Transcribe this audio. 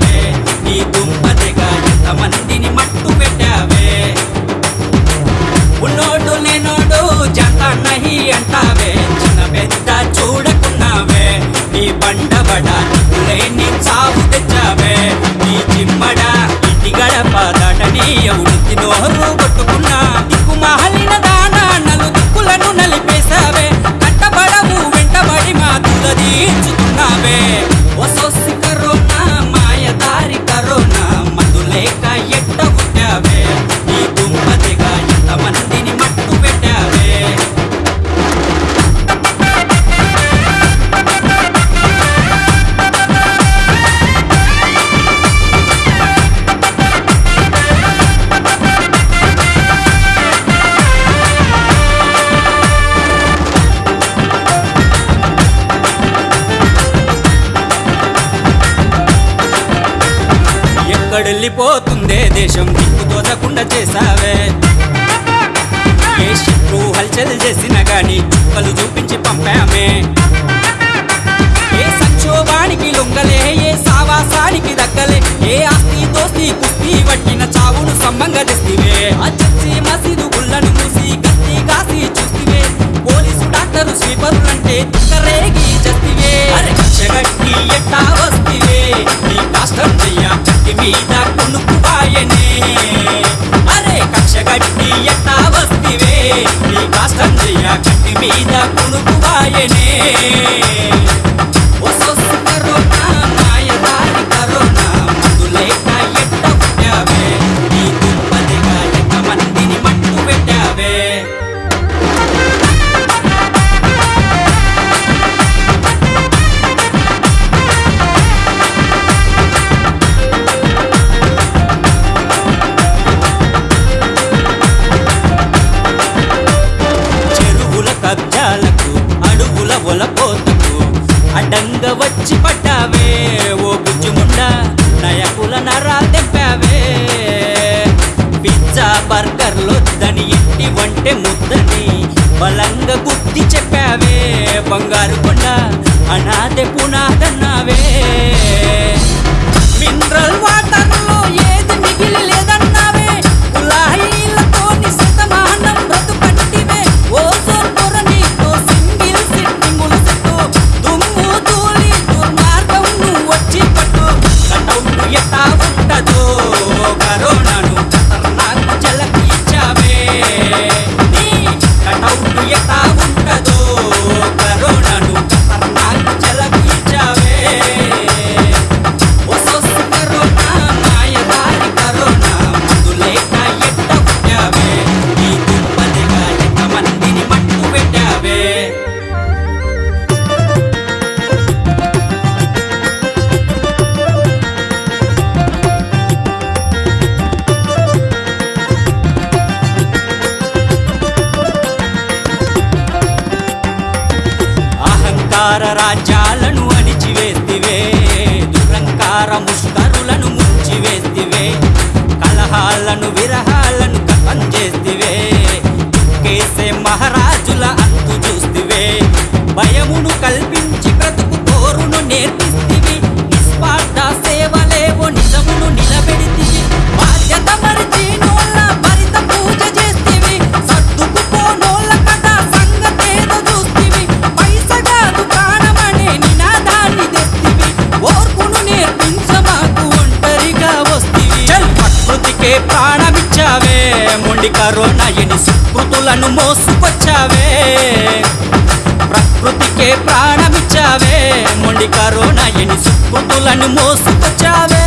Dame వెళ్ళిపోతుందే దేశం దిక్కు తోచకుండా చేసావే ఏ శత్రు హల్చల్ చేసినా గాని చుక్కలు చూపించి పంపామే. ఏ సంక్షోభానికి లొంగలే ఏ సావాసానికి దక్కలే ఏ ఆస్తి దోస్తి కుస్తీ పట్టిన చావును సమ్మంగా తెస్తివే. ఆ మసీదు గుళ్ళను మూసి గస్తీ కాసి చూస్తివే. పోలీసు డాక్టరు స్వీపరులంటే రేగి చస్తివే. అరే కక్షగట్టి ఎట్టా వస్తివే. నీ కష్టం చెయ్య మీద కొనుక్కువాయనే అడుగుల ఒలపోతకు అడ్డంగా వచ్చి పట్టావే ఓ గుజ్జుముండా నయకుల నరాలు తెంపావే పిజ్జా బర్గర్లొద్దని ఇంటి వంటే ముద్దని బలంగా గుర్తి చెప్పావే. బంగారు కొండ అనాథ పునాదన్నావే. దురంకార రాజ్యాలను అణిచివేతివే. దురంకార ముష్కరులను ప్రకృతికే ప్రాణమిచ్చావే మొండి కరోనా ఎని సుకృతులను మోసుకొచ్చావే. ప్రకృతికే ప్రాణమిచ్చావే మొండి కరోనా ఎని సుకృతులను మోసుకొచ్చావే.